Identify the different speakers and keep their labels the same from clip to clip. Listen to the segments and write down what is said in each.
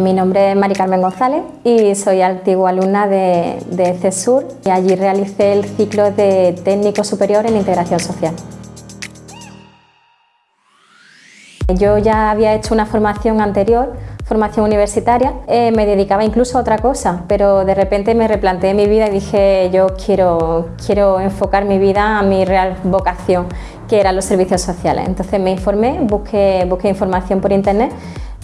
Speaker 1: Mi nombre es Mari Carmen González y soy antigua alumna de, de CESUR y allí realicé el ciclo de técnico superior en integración social. Yo ya había hecho una formación anterior, formación universitaria, eh, me dedicaba incluso a otra cosa, pero de repente me replanteé mi vida y dije yo quiero, quiero enfocar mi vida a mi real vocación, que eran los servicios sociales. Entonces me informé, busqué, busqué información por internet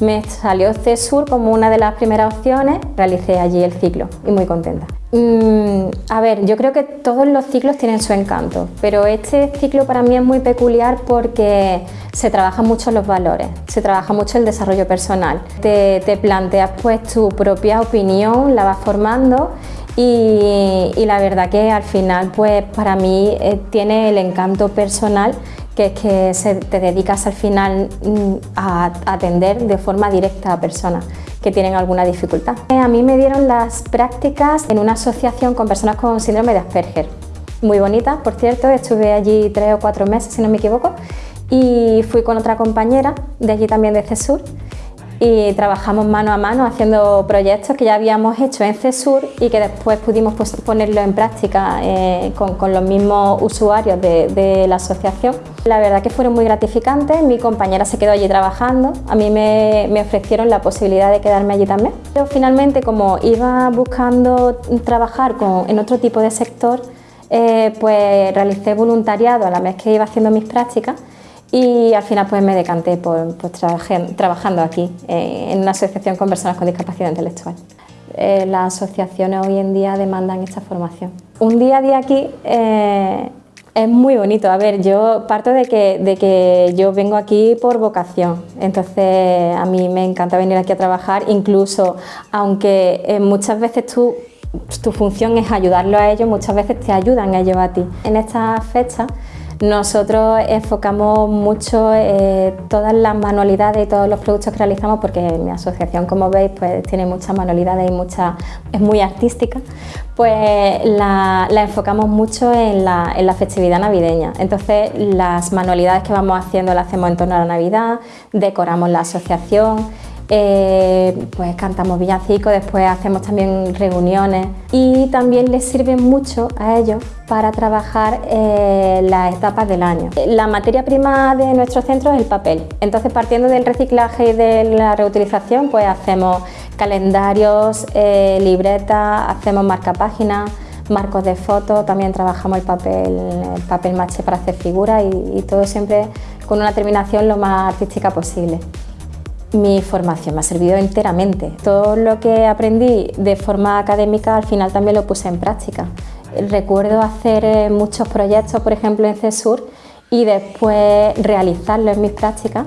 Speaker 1: me salió CESUR como una de las primeras opciones, realicé allí el ciclo y muy contenta. Mm, a ver, yo creo que todos los ciclos tienen su encanto, pero este ciclo para mí es muy peculiar porque se trabaja mucho los valores, se trabaja mucho el desarrollo personal. Te, planteas pues tu propia opinión, la vas formando y, la verdad que al final pues para mí eh, tiene el encanto personal que es que te dedicas al final mm, a atender de forma directa a personas que tienen alguna dificultad. A mí me dieron las prácticas en una asociación con personas con síndrome de Asperger. Muy bonita, por cierto, estuve allí tres o cuatro meses, si no me equivoco, y fui con otra compañera de allí también de CESUR y trabajamos mano a mano haciendo proyectos que ya habíamos hecho en CESUR y que después pudimos pues, ponerlo en práctica eh, con, los mismos usuarios de, la asociación. La verdad que fueron muy gratificantes, mi compañera se quedó allí trabajando, a mí me, ofrecieron la posibilidad de quedarme allí también. Pero finalmente como iba buscando trabajar en otro tipo de sector, eh, pues realicé voluntariado a la vez que iba haciendo mis prácticas y al final pues me decanté por, trabajando aquí eh, en una asociación con personas con discapacidad intelectual. Eh, las asociaciones hoy en día demandan esta formación. Un día a día aquí eh, es muy bonito. A ver, yo parto de que, de que yo vengo aquí por vocación, entonces a mí me encanta venir aquí a trabajar, incluso aunque muchas veces tú tu función es ayudarlo a ellos, muchas veces te ayudan ellos a ti. En esta fecha nosotros enfocamos mucho eh, todas las manualidades y todos los productos que realizamos porque mi asociación, como veis, pues tiene muchas manualidades y mucha, es muy artística, pues la, enfocamos mucho en la, en la, festividad navideña. Entonces las manualidades que vamos haciendo las hacemos en torno a la Navidad, decoramos la asociación, eh, pues cantamos villancicos, después hacemos también reuniones y también les sirve mucho a ellos para trabajar eh, las etapas del año. La materia prima de nuestro centro es el papel, entonces partiendo del reciclaje y de la reutilización pues hacemos calendarios, eh, libretas, hacemos marcapáginas, marcos de fotos, también trabajamos el papel, el papel maché para hacer figuras y todo siempre con una terminación lo más artística posible. Mi formación me ha servido enteramente. Todo lo que aprendí de forma académica al final también lo puse en práctica. Recuerdo hacer eh, muchos proyectos, por ejemplo en CESUR, y después realizarlos en mis prácticas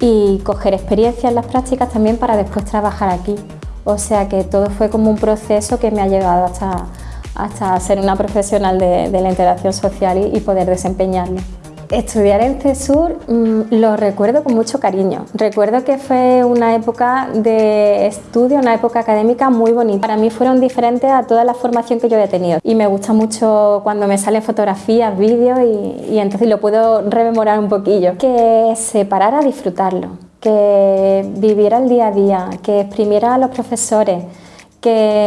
Speaker 1: y coger experiencia en las prácticas también para después trabajar aquí. O sea que todo fue como un proceso que me ha llevado hasta, hasta ser una profesional de, la integración social y poder desempeñarlo. Estudiar en CESUR mm, lo recuerdo con mucho cariño. Recuerdo que fue una época de estudio, una época académica muy bonita. Para mí fueron diferentes a toda la formación que yo he tenido. Y me gusta mucho cuando me salen fotografías, vídeos y, y entonces lo puedo rememorar un poquillo. Que se parara a disfrutarlo, que viviera el día a día, que exprimiera a los profesores,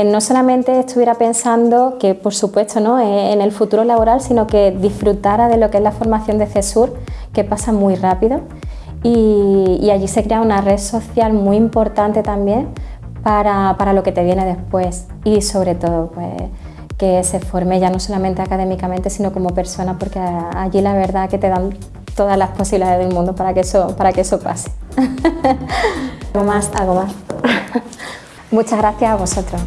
Speaker 1: no solamente estuviera pensando que, por supuesto, ¿no? Eh, en el futuro laboral, sino que disfrutara de lo que es la formación de CESUR, que pasa muy rápido. Y, allí se crea una red social muy importante también para, para, lo que te viene después y sobre todo pues, que se forme ya no solamente académicamente, sino como persona, porque allí la verdad que te dan todas las posibilidades del mundo para que eso, para que eso pase. más, algo más. Muchas gracias a vosotros.